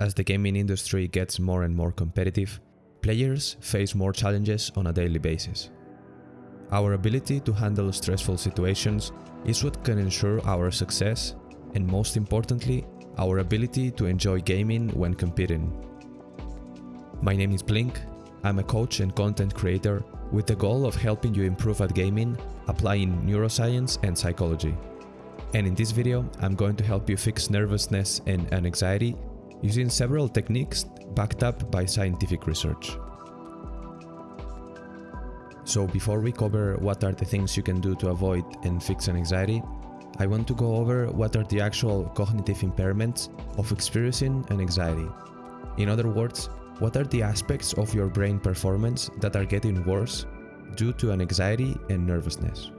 As the gaming industry gets more and more competitive, players face more challenges on a daily basis. Our ability to handle stressful situations is what can ensure our success and most importantly, our ability to enjoy gaming when competing. My name is Blink, I'm a coach and content creator with the goal of helping you improve at gaming, applying neuroscience and psychology. And in this video, I'm going to help you fix nervousness and anxiety using several techniques backed up by scientific research. So before we cover what are the things you can do to avoid and fix an anxiety, I want to go over what are the actual cognitive impairments of experiencing an anxiety. In other words, what are the aspects of your brain performance that are getting worse due to an anxiety and nervousness?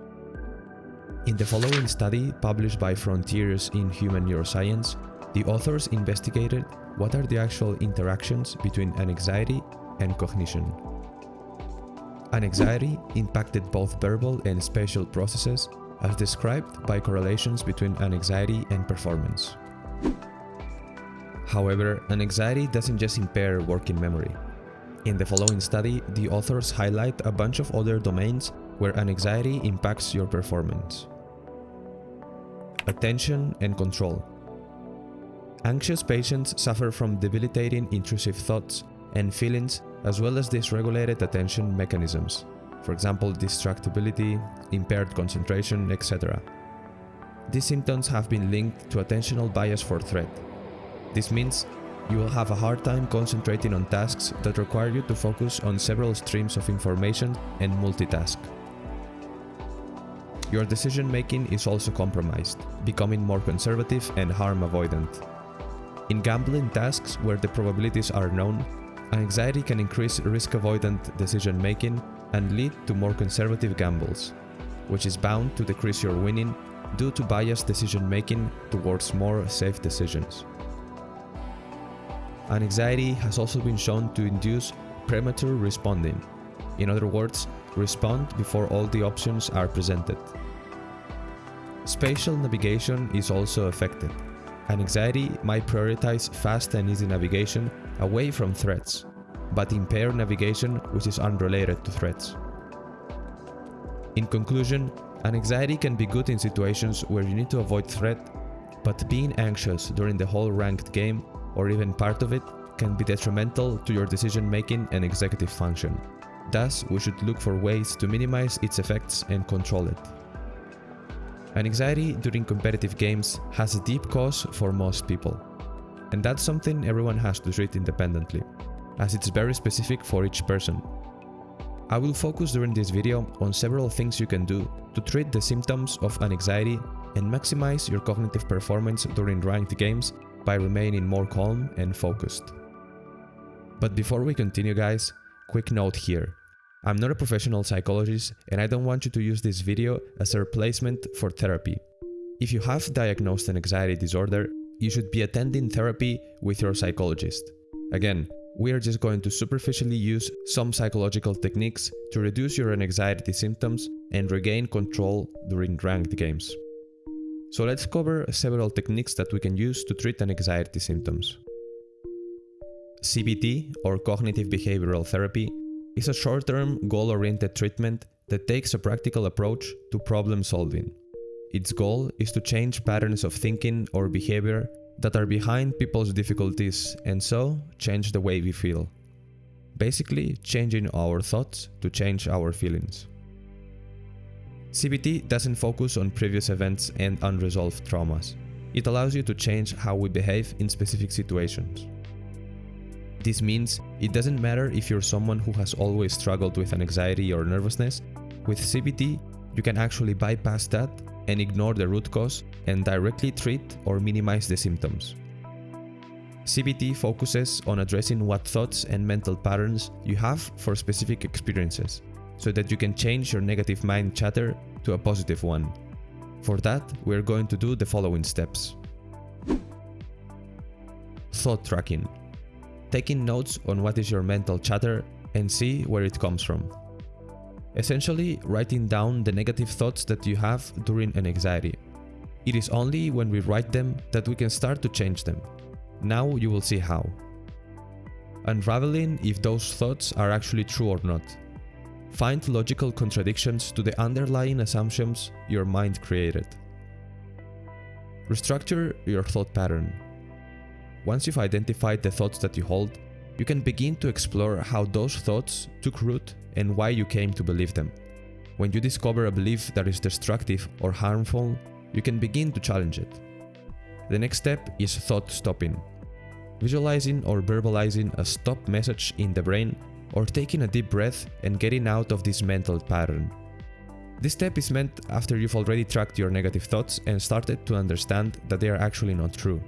In the following study published by Frontiers in Human Neuroscience, the authors investigated what are the actual interactions between anxiety and cognition. Anxiety impacted both verbal and spatial processes as described by correlations between anxiety and performance. However, anxiety doesn't just impair working memory. In the following study, the authors highlight a bunch of other domains where anxiety impacts your performance. Attention and control. Anxious patients suffer from debilitating intrusive thoughts and feelings as well as dysregulated attention mechanisms, for example distractibility, impaired concentration, etc. These symptoms have been linked to attentional bias for threat, this means you will have a hard time concentrating on tasks that require you to focus on several streams of information and multitask. Your decision making is also compromised, becoming more conservative and harm avoidant. In gambling tasks where the probabilities are known, anxiety can increase risk avoidant decision making and lead to more conservative gambles, which is bound to decrease your winning due to biased decision making towards more safe decisions. Anxiety has also been shown to induce premature responding. In other words, respond before all the options are presented. Spatial navigation is also affected. Anxiety might prioritize fast and easy navigation away from threats, but impair navigation which is unrelated to threats. In conclusion, anxiety can be good in situations where you need to avoid threat, but being anxious during the whole ranked game or even part of it can be detrimental to your decision making and executive function. Thus, we should look for ways to minimize its effects and control it. Anxiety during competitive games has a deep cause for most people. And that's something everyone has to treat independently, as it's very specific for each person. I will focus during this video on several things you can do to treat the symptoms of anxiety and maximize your cognitive performance during ranked games by remaining more calm and focused. But before we continue guys, quick note here. I'm not a professional psychologist and I don't want you to use this video as a replacement for therapy. If you have diagnosed an anxiety disorder, you should be attending therapy with your psychologist. Again, we are just going to superficially use some psychological techniques to reduce your anxiety symptoms and regain control during ranked games. So let's cover several techniques that we can use to treat anxiety symptoms. CBT, or Cognitive Behavioral Therapy, is a short-term, goal-oriented treatment that takes a practical approach to problem solving. Its goal is to change patterns of thinking or behavior that are behind people's difficulties and so change the way we feel. Basically, changing our thoughts to change our feelings. CBT doesn't focus on previous events and unresolved traumas. It allows you to change how we behave in specific situations. This means it doesn't matter if you're someone who has always struggled with anxiety or nervousness, with CBT you can actually bypass that and ignore the root cause and directly treat or minimize the symptoms. CBT focuses on addressing what thoughts and mental patterns you have for specific experiences so that you can change your negative mind chatter to a positive one. For that, we're going to do the following steps. Thought tracking. Taking notes on what is your mental chatter and see where it comes from. Essentially, writing down the negative thoughts that you have during an anxiety. It is only when we write them that we can start to change them. Now you will see how. Unraveling if those thoughts are actually true or not. Find logical contradictions to the underlying assumptions your mind created. Restructure your thought pattern. Once you've identified the thoughts that you hold, you can begin to explore how those thoughts took root and why you came to believe them. When you discover a belief that is destructive or harmful, you can begin to challenge it. The next step is thought stopping. Visualizing or verbalizing a stop message in the brain or taking a deep breath and getting out of this mental pattern. This step is meant after you've already tracked your negative thoughts and started to understand that they are actually not true.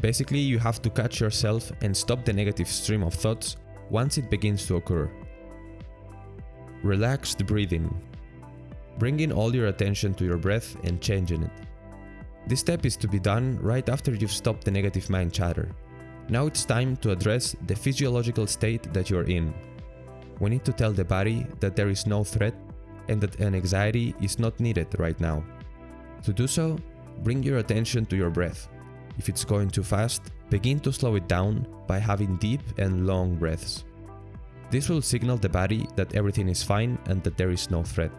Basically, you have to catch yourself and stop the negative stream of thoughts once it begins to occur. Relaxed breathing. Bringing all your attention to your breath and changing it. This step is to be done right after you've stopped the negative mind chatter. Now it's time to address the physiological state that you're in. We need to tell the body that there is no threat and that an anxiety is not needed right now. To do so, bring your attention to your breath. If it's going too fast, begin to slow it down by having deep and long breaths. This will signal the body that everything is fine and that there is no threat.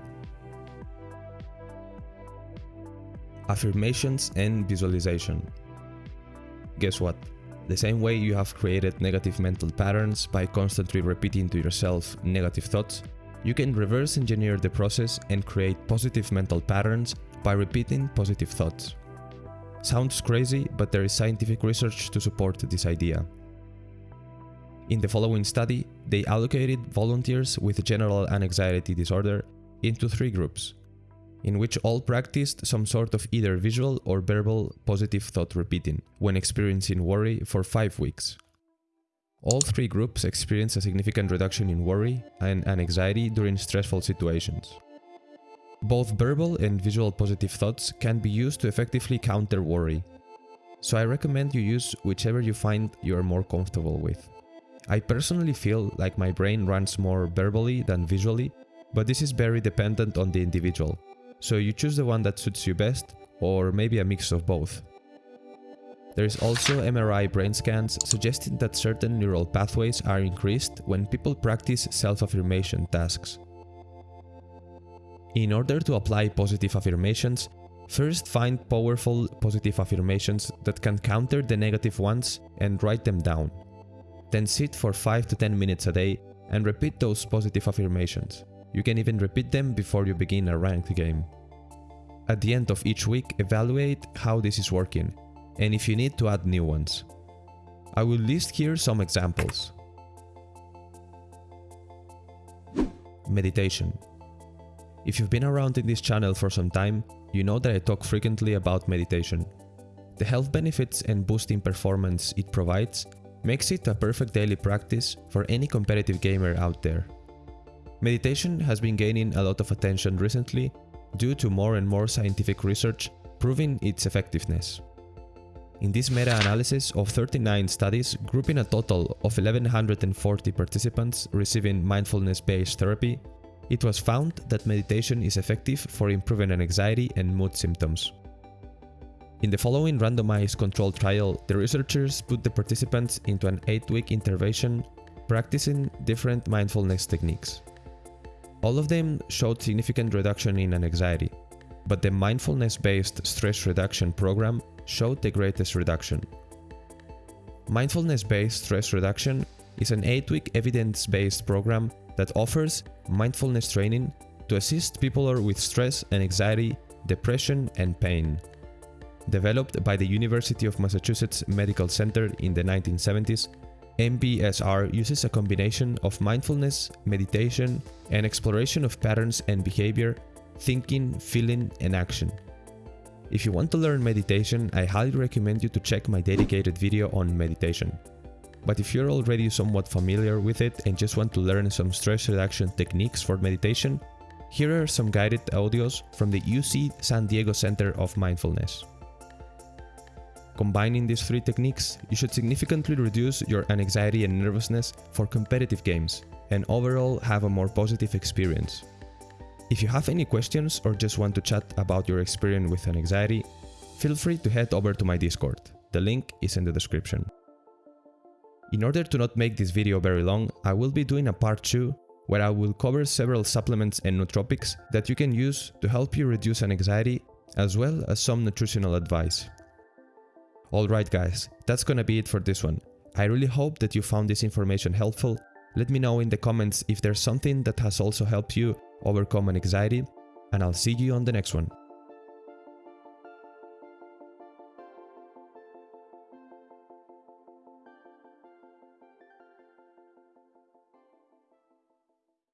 Affirmations and visualization. Guess what? The same way you have created negative mental patterns by constantly repeating to yourself negative thoughts, you can reverse engineer the process and create positive mental patterns by repeating positive thoughts. Sounds crazy, but there is scientific research to support this idea. In the following study, they allocated volunteers with general anxiety disorder into three groups, in which all practiced some sort of either visual or verbal positive thought repeating when experiencing worry for 5 weeks. All three groups experienced a significant reduction in worry and anxiety during stressful situations. Both verbal and visual positive thoughts can be used to effectively counter worry, so I recommend you use whichever you find you are more comfortable with. I personally feel like my brain runs more verbally than visually, but this is very dependent on the individual, so you choose the one that suits you best, or maybe a mix of both. There is also MRI brain scans suggesting that certain neural pathways are increased when people practice self-affirmation tasks. In order to apply positive affirmations, first find powerful positive affirmations that can counter the negative ones and write them down. Then sit for 5 to 10 minutes a day and repeat those positive affirmations. You can even repeat them before you begin a ranked game. At the end of each week, evaluate how this is working and if you need to add new ones. I will list here some examples. Meditation. If you've been around in this channel for some time, you know that I talk frequently about meditation. The health benefits and boosting performance it provides makes it a perfect daily practice for any competitive gamer out there. Meditation has been gaining a lot of attention recently due to more and more scientific research proving its effectiveness. In this meta-analysis of 39 studies grouping a total of 1140 participants receiving mindfulness-based therapy, it was found that meditation is effective for improving anxiety and mood symptoms. In the following randomized controlled trial, the researchers put the participants into an 8-week intervention practicing different mindfulness techniques. All of them showed significant reduction in anxiety, but the mindfulness-based stress reduction program showed the greatest reduction. Mindfulness-based stress reduction is an 8-week evidence-based program that offers mindfulness training to assist people with stress and anxiety, depression and pain. Developed by the University of Massachusetts Medical Center in the 1970s, MBSR uses a combination of mindfulness, meditation, and exploration of patterns and behavior, thinking, feeling, and action. If you want to learn meditation, I highly recommend you to check my dedicated video on meditation. But if you're already somewhat familiar with it and just want to learn some stress reduction techniques for meditation, here are some guided audios from the UC San Diego Center of Mindfulness. Combining these three techniques, you should significantly reduce your anxiety and nervousness for competitive games, and overall have a more positive experience. If you have any questions or just want to chat about your experience with anxiety, feel free to head over to my Discord. The link is in the description. In order to not make this video very long, I will be doing a part 2 where I will cover several supplements and nootropics that you can use to help you reduce an anxiety as well as some nutritional advice. Alright guys, that's gonna be it for this one. I really hope that you found this information helpful. Let me know in the comments if there's something that has also helped you overcome anxiety and I'll see you on the next one.